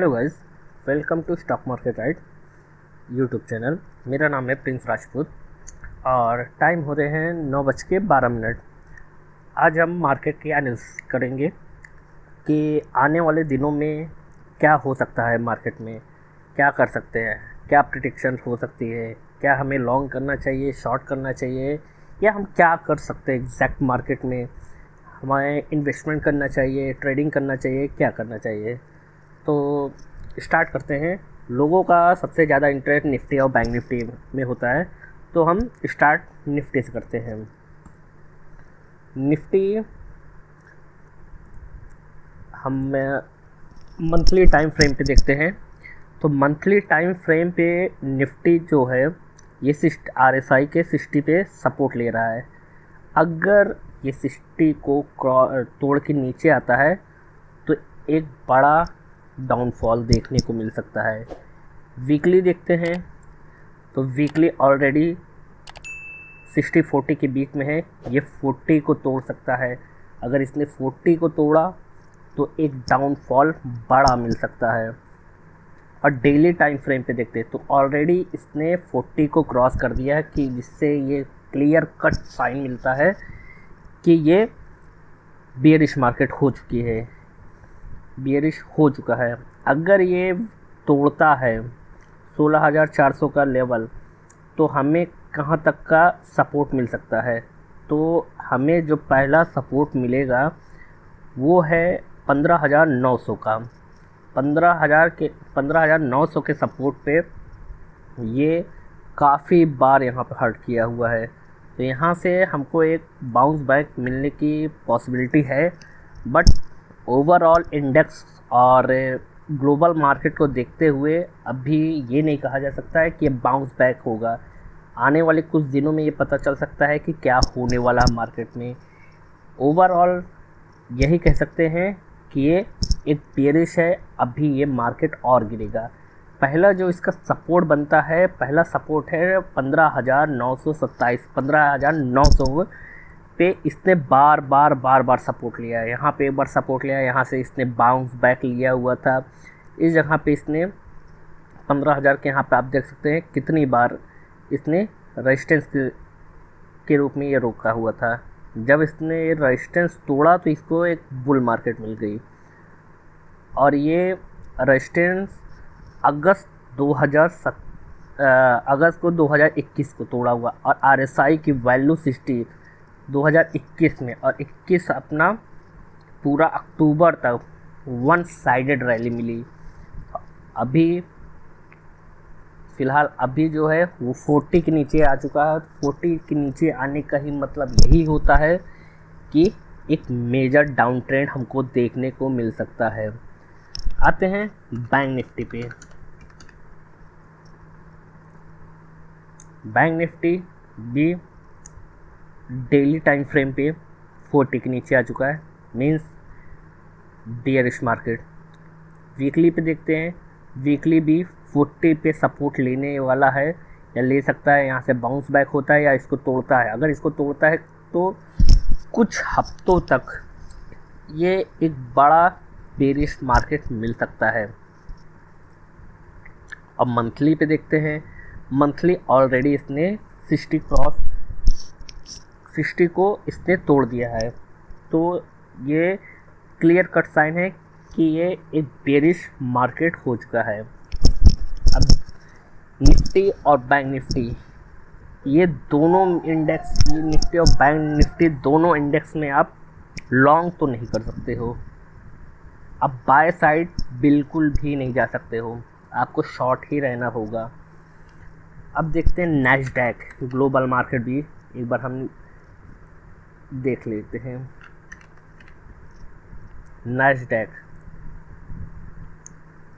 Hello guys, welcome to stock market right YouTube channel. मेरा नाम है प्रिंस राजपूत और टाइम हो रहे हैं नौ बज के बारह मिनट। आज हम मार्केट की एनालिसिस करेंगे कि आने वाले दिनों में क्या हो सकता है मार्केट में, क्या कर सकते हैं, क्या प्रिडिक्शन हो सकती है, क्या हमें लॉन्ग करना चाहिए शॉर्ट करना चाहिए, या हम क्या कर सकते हैं एग्जैक्ट मार्केट में। हमें इन्वेस्टमेंट करना चाहिए ट्रेडिंग करना चाहिए, क्या करना चाहिए। तो स्टार्ट करते हैं। लोगों का सबसे ज़्यादा इंटरेस्ट निफ्टी और बैंक निफ्टी में होता है। तो हम स्टार्ट निफ्टी से करते हैं। निफ्टी हम मंथली टाइम फ्रेम पे देखते हैं। तो मंथली टाइम फ्रेम पे निफ्टी जो है, ये आर एस आई के सिक्सटी पे सपोर्ट ले रहा है। अगर ये सिक्सटी को तोड़ के नीचे आता है तो एक बड़ा डाउनफॉल देखने को मिल सकता है। वीकली देखते हैं तो वीकली ऑलरेडी सिक्सटी फोर्टी के बीच में है। ये फोर्टी को तोड़ सकता है। अगर इसने फोर्टी को तोड़ा तो एक डाउनफॉल बड़ा मिल सकता है। और डेली टाइम फ्रेम पे देखते हैं तो ऑलरेडी इसने फोर्टी को क्रॉस कर दिया है कि जिससे ये क्लियर कट साइन मिलता है कि ये बियरिश मार्केट हो चुकी है। बियरिश हो चुका है। अगर ये तोड़ता है 16,400 का लेवल तो हमें कहाँ तक का सपोर्ट मिल सकता है? तो हमें जो पहला सपोर्ट मिलेगा वो है 15,900 का। 15,000 के 15,900 के सपोर्ट पे ये काफ़ी बार यहाँ पर हर्ट किया हुआ है। तो यहाँ से हमको एक बाउंस बैक मिलने की पॉसिबिलिटी है बट ओवरऑल इंडेक्स और ग्लोबल मार्केट को देखते हुए अभी ये नहीं कहा जा सकता है कि बाउंस बैक होगा। आने वाले कुछ दिनों में ये पता चल सकता है कि क्या होने वाला है मार्केट में। ओवरऑल यही कह सकते हैं कि ये एक पेरिश है, अभी ये मार्केट और गिरेगा। पहला जो इसका सपोर्ट बनता है, पहला सपोर्ट है पंद्रह हज़ार नौ सौ सत्ताईस, पंद्रह हज़ार नौ सौ पे इसने बार बार बार बार सपोर्ट लिया है। यहाँ पे एक बार सपोर्ट लिया यहाँ से इसने बाउंस बैक लिया हुआ था। इस जगह पे इसने पंद्रह हज़ार के यहाँ पे आप देख सकते हैं कितनी बार इसने रेजिस्टेंस के, के रूप में ये रोका हुआ था। जब इसने ये रेजिस्टेंस तोड़ा तो इसको एक बुल मार्केट मिल गई। और ये रेजिस्टेंस अगस्त 2007 अगस्त को 2021 को तोड़ा हुआ। और आरएसआई की वैल्यू सिक्सटी 2021 में और 21 अपना पूरा अक्टूबर तक वन साइडेड रैली मिली। अभी फ़िलहाल अभी जो है वो 40 के नीचे आ चुका है। 40 के नीचे आने का ही मतलब यही होता है कि एक मेजर डाउन ट्रेंड हमको देखने को मिल सकता है। आते हैं बैंक निफ्टी पे। बैंक निफ्टी भी डेली टाइम फ्रेम पे फोर्टी के नीचे आ चुका है। मीन्स डियरिश मार्केट वीकली पे देखते हैं। वीकली भी फोर्टी पे सपोर्ट लेने वाला है या ले सकता है। यहाँ से बाउंस बैक होता है या इसको तोड़ता है। अगर इसको तोड़ता है तो कुछ हफ्तों तक ये एक बड़ा बेरिश मार्केट मिल सकता है। अब मंथली पे देखते हैं। मंथली ऑलरेडी इसने सिक्सटी क्रॉस सिक्सटी को इसने तोड़ दिया है। तो ये क्लियर कट साइन है कि ये एक बेरिश मार्केट हो चुका है। अब निफ्टी और बैंक निफ्टी, ये दोनों इंडेक्स ये निफ्टी और बैंक निफ्टी दोनों इंडेक्स में आप लॉन्ग तो नहीं कर सकते हो। अब बाय साइड बिल्कुल भी नहीं जा सकते हो। आपको शॉर्ट ही रहना होगा। अब देखते हैं नेशडैक ग्लोबल मार्केट भी, एक बार हम देख लेते हैं। नैसडैक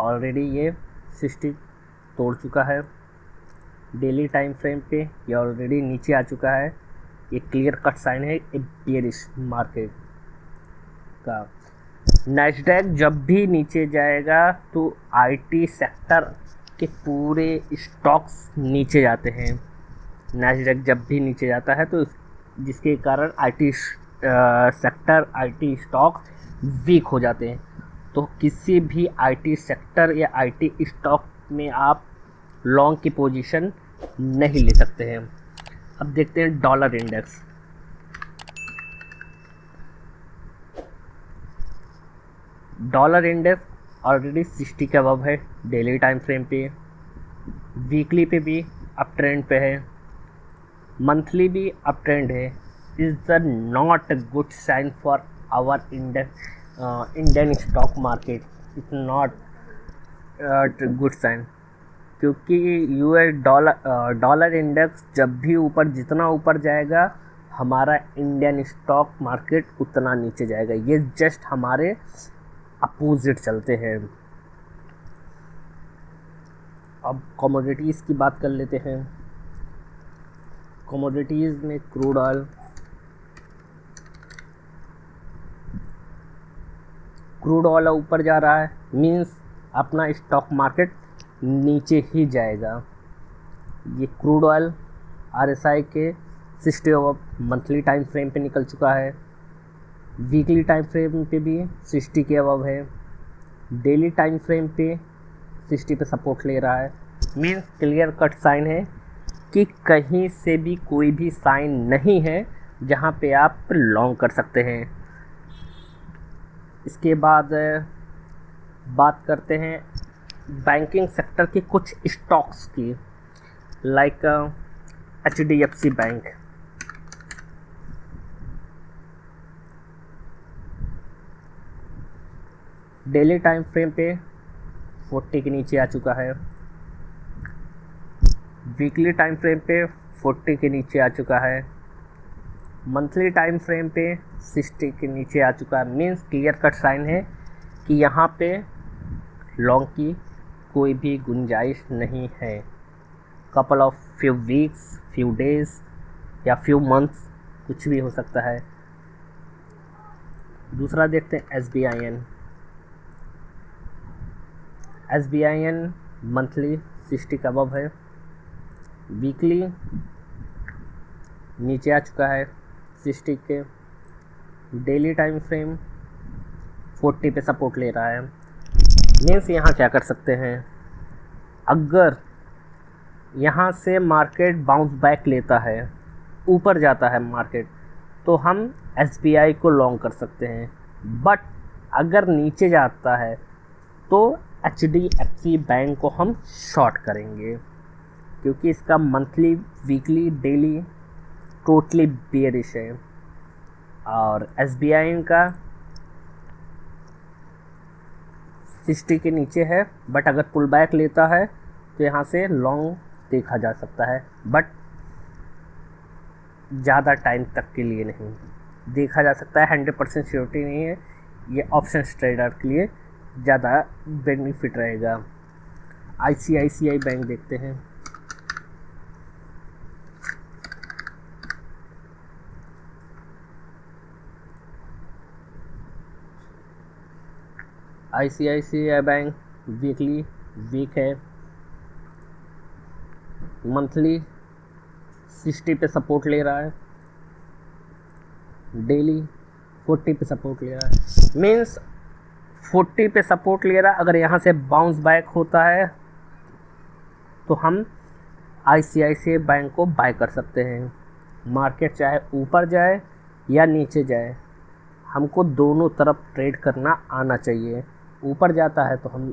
ऑलरेडी ये सिक्सटी तोड़ चुका है। डेली टाइम फ्रेम पे ये ऑलरेडी नीचे आ चुका है। ये क्लियर कट साइन है एक बियरिश मार्केट का। नेस्डैक जब भी नीचे जाएगा तो आईटी सेक्टर के पूरे स्टॉक्स नीचे जाते हैं। नेस्डैक जब भी नीचे जाता है तो जिसके कारण IT sector IT stock weak हो जाते हैं। तो किसी भी आईटी सेक्टर या आईटी स्टॉक में आप लॉन्ग की पोजीशन नहीं ले सकते हैं। अब देखते हैं dollar index dollar index already sixty के अबव है डेली टाइम फ्रेम पे। वीकली पे भी अप ट्रेंड पे है। मंथली भी अप ट्रेंड है। Is the not good sign for our index Indian stock market. Is not good sign. क्योंकि यूएस डॉलर डॉलर इंडेक्स जब भी ऊपर, जितना ऊपर जाएगा, हमारा इंडियन स्टॉक मार्केट उतना नीचे जाएगा। ये जस्ट हमारे अपोजिट चलते हैं। अब कमोडिटीज़ की बात कर लेते हैं। कमोडिटीज़ में क्रूड ऑयल क्रूड ऑयल ऊपर जा रहा है मींस अपना स्टॉक मार्केट नीचे ही जाएगा। ये क्रूड ऑयल आरएसआई के sixty of monthly time frame पे निकल चुका है। वीकली टाइम फ्रेम पे भी सिक्सटी के अबव है। डेली टाइम फ्रेम पे सिक्सटी पे सपोर्ट ले रहा है। मीन्स क्लियर कट साइन है। कि कहीं से भी कोई भी साइन नहीं है जहाँ पे आप लॉन्ग कर सकते हैं। इसके बाद बात करते हैं बैंकिंग सेक्टर के कुछ स्टॉक्स की like H D F C bank daily time frame पे 40 के नीचे आ चुका है। वीकली टाइम फ्रेम पे 40 के नीचे आ चुका है। मंथली टाइम फ्रेम पे सिक्सटी के नीचे आ चुका है। मीन्स क्लियर कट साइन है कि यहाँ पे लॉन्ग की कोई भी गुंजाइश नहीं है। Couple of few weeks few days या फ्यू मंथ्स कुछ भी हो सकता है। दूसरा देखते हैं S B I N S B I N monthly sixty का अबव है। वीकली नीचे आ चुका है सिक्सटी के। डेली टाइम फ्रेम फोर्टी पे सपोर्ट ले रहा है। मीन्स यहाँ क्या कर सकते हैं? अगर यहाँ से मार्केट बाउंस बैक लेता है, ऊपर जाता है मार्केट तो हम एसबीआई को लॉन्ग कर सकते हैं। बट अगर नीचे जाता है तो H D F C bank को हम शॉर्ट करेंगे। क्योंकि इसका monthly weekly daily totally bearish है। और एस बी आई का सिक्सटी के नीचे है बट अगर पुल बैक लेता है तो यहाँ से लॉन्ग देखा जा सकता है। बट ज़्यादा टाइम तक के लिए नहीं। देखा जा सकता है हंड्रेड परसेंट श्योरिटी नहीं है। ये ऑप्शन ट्रेडर के लिए ज़्यादा बेनिफिट रहेगा। आई C I C I bank देखते हैं। I C I C I bank weekly weak है। मंथली सिक्सटी पे सपोर्ट ले रहा है। डेली फोर्टी पे सपोर्ट ले रहा है। मीन्स फोर्टी पे सपोर्ट ले रहा है अगर यहाँ से बाउंस बैक होता है तो हम आई C I C I bank को बाय कर सकते हैं। मार्केट चाहे ऊपर जाए या नीचे जाए, हमको दोनों तरफ़ ट्रेड करना आना चाहिए। ऊपर जाता है तो हम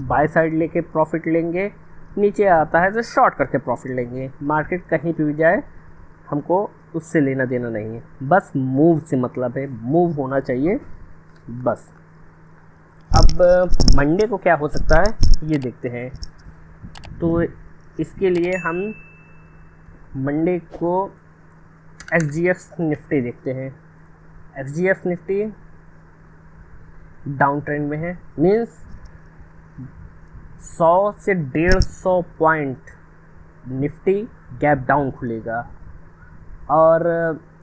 बाय साइड लेके प्रॉफिट लेंगे, नीचे आता है तो शॉर्ट करके प्रॉफिट लेंगे। मार्केट कहीं पर भी जाए, हमको उससे लेना देना नहीं है। बस मूव से मतलब है मूव होना चाहिए, बस। अब मंडे को क्या हो सकता है, ये देखते हैं। तो इसके लिए हम मंडे को एस जी एफ़ निफ्टी देखते हैं। S G F Nifty down trend में है। मीन्स सौ से डेढ़ सौ पॉइंट निफ्टी गैप डाउन खुलेगा। और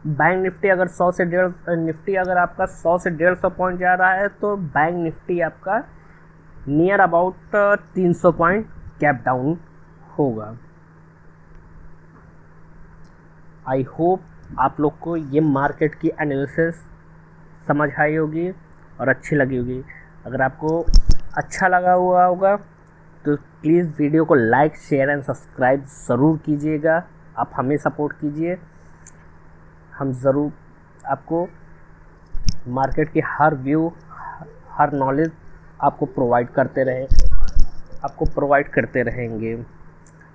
बैंक निफ्टी अगर सौ से डेढ़, निफ्टी अगर आपका सौ से डेढ़ सौ पॉइंट जा रहा है तो बैंक निफ्टी आपका नियर अबाउट तीन सौ पॉइंट गैप डाउन होगा। आई होप आप लोग को ये मार्केट की एनालिसिस समझ आई होगी। और अच्छी लगी होगी। अगर आपको अच्छा लगा हुआ होगा तो प्लीज़ वीडियो को लाइक शेयर एंड सब्सक्राइब ज़रूर कीजिएगा। आप हमें सपोर्ट कीजिए। हम ज़रूर आपको मार्केट की हर व्यू हर नॉलेज आपको प्रोवाइड करते रहे। आपको प्रोवाइड करते रहेंगे।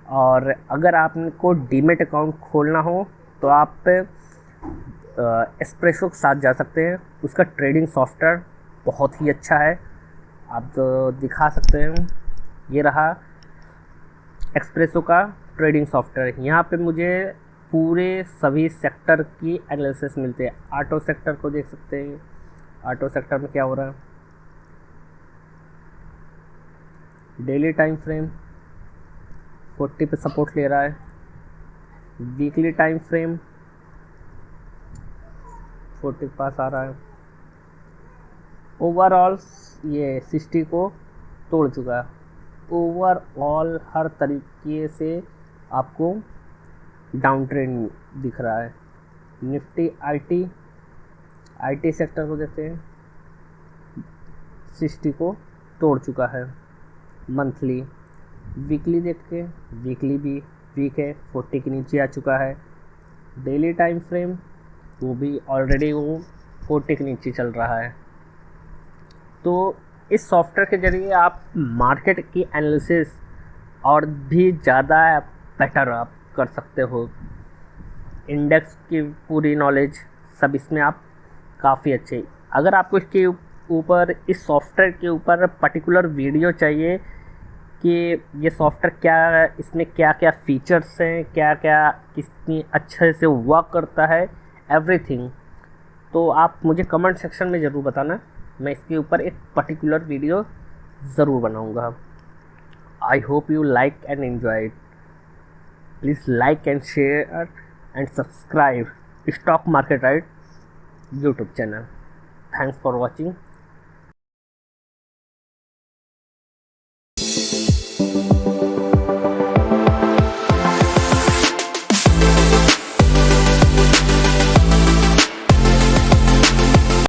और अगर आपको डीमेट अकाउंट खोलना हो तो आप एस्प्रेसो के साथ जा सकते हैं। उसका ट्रेडिंग सॉफ्टवेयर बहुत ही अच्छा है। आप दिखा सकते हैं, ये रहा एक्सप्रेसो का ट्रेडिंग सॉफ्टवेयर यहाँ पे मुझे पूरे सभी सेक्टर की एनालिसिस मिलते हैं। ऑटो सेक्टर को देख सकते हैं। ऑटो सेक्टर में क्या हो रहा है? डेली टाइम फ्रेम 40 पे सपोर्ट ले रहा है। वीकली टाइम फ्रेम 40 के पास आ रहा है। ओवरऑल ये सिक्सटी को तोड़ चुका है। ओवरऑल हर तरीके से आपको डाउन ट्रेंड दिख रहा है। निफ्टी आईटी आईटी सेक्टर को देखते हैं। सिक्सटी को तोड़ चुका है। मंथली वीकली देखते हैं। वीकली भी वीक है। फोर्टी के नीचे आ चुका है। डेली टाइम फ्रेम वो भी ऑलरेडी वो फोर्टी के नीचे चल रहा है। तो इस सॉफ्टवेयर के ज़रिए आप मार्केट की एनालिसिस और भी ज़्यादा बेटर आप कर सकते हो। इंडेक्स की पूरी नॉलेज सब इसमें आप काफ़ी अच्छे। अगर आपको इसके ऊपर, इस सॉफ्टवेयर के ऊपर पर्टिकुलर वीडियो चाहिए कि ये सॉफ्टवेयर क्या, इसमें क्या क्या फीचर्स हैं क्या क्या कितनी अच्छे से वर्क करता है एवरीथिंग तो आप मुझे कमेंट सेक्शन में ज़रूर बताना। मैं इसके ऊपर एक पर्टिकुलर वीडियो ज़रूर बनाऊँगा। I hope you like and enjoy it please like and share and subscribe stock market right YouTube channel thanks for watching